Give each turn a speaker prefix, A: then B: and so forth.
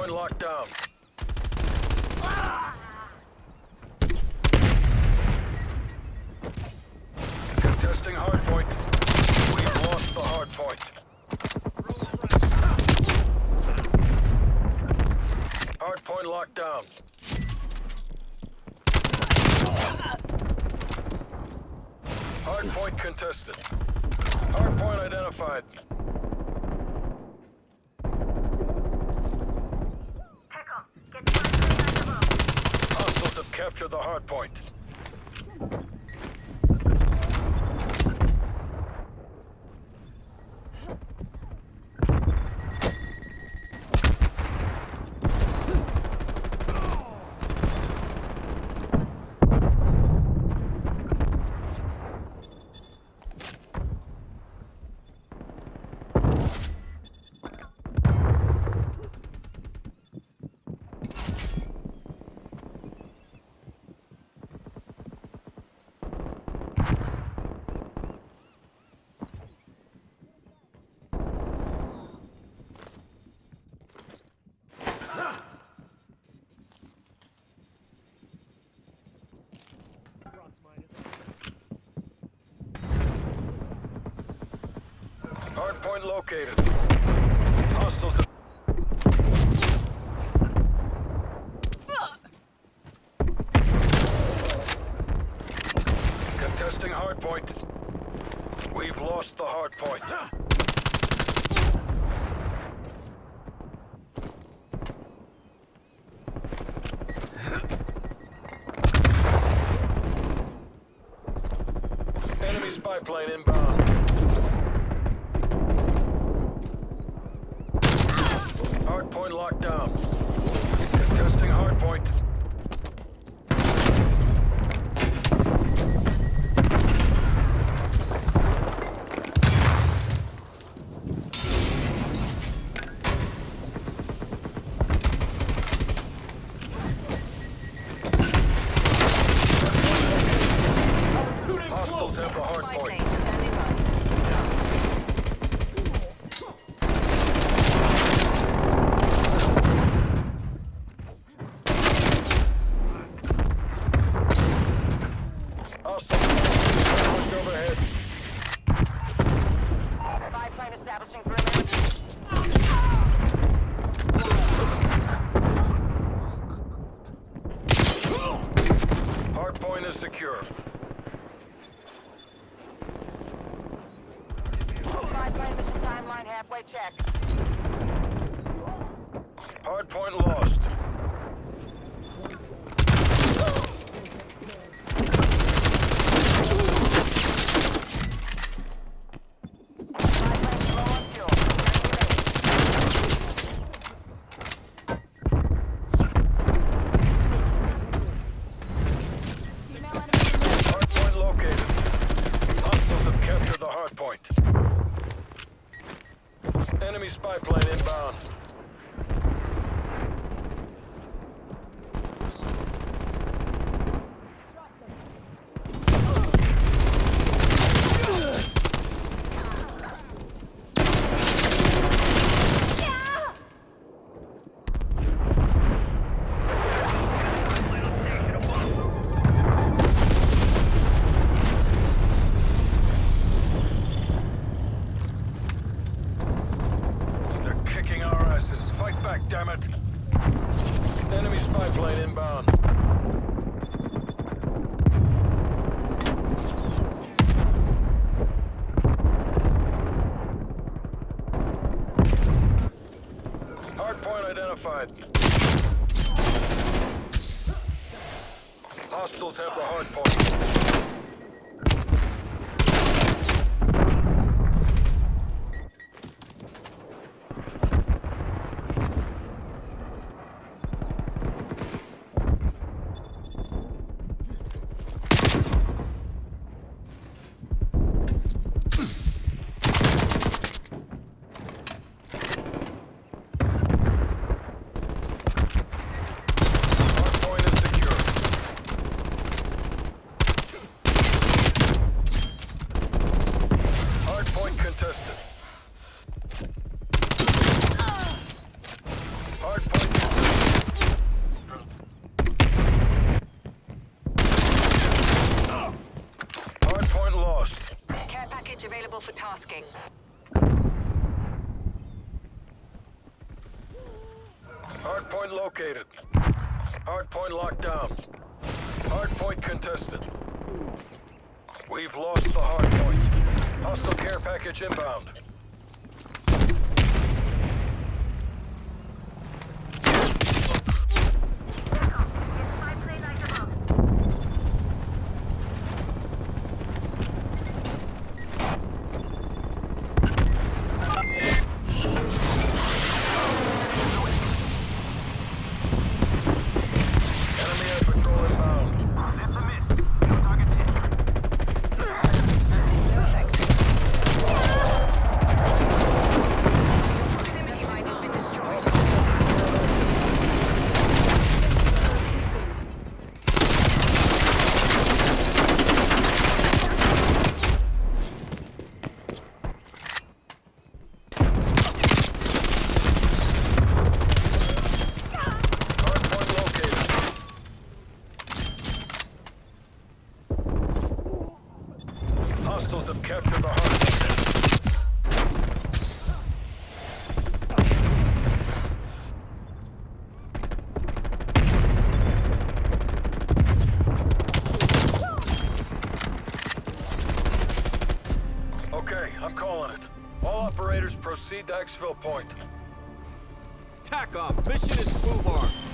A: Hardpoint locked down. Contesting hardpoint. We've lost the hardpoint. Hardpoint locked down. Hardpoint contested. Hardpoint identified. Captured the hardpoint. Hardpoint located. Hostiles. Contesting hardpoint. We've lost the hardpoint. Enemy spy plane inbound. Hardpoint locked down. Contesting hardpoint. Hostiles have the
B: Spy
A: hardpoint.
B: plane standing by.
A: Hostiles pushed overhead.
B: Spy plane establishing perimeter.
A: Hardpoint is secure.
B: Spy plane at the timeline halfway check.
A: Hardpoint lost.
B: Spy plane low on fuel.
A: Hardpoint located. Hostiles have captured the hardpoint. Enemy spy plane inbound. They're kicking our asses. Fight back, damn it. Spy plane inbound. Hardpoint identified. Hostiles have the hardpoint. available for tasking. Hardpoint located. Hardpoint locked down. Hardpoint contested. We've lost the hardpoint. Hostile care package inbound. Hostiles have captured the hardpoint. Okay, I'm calling it. All operators proceed to Exfil Point.
C: TACOM, mission is move arm.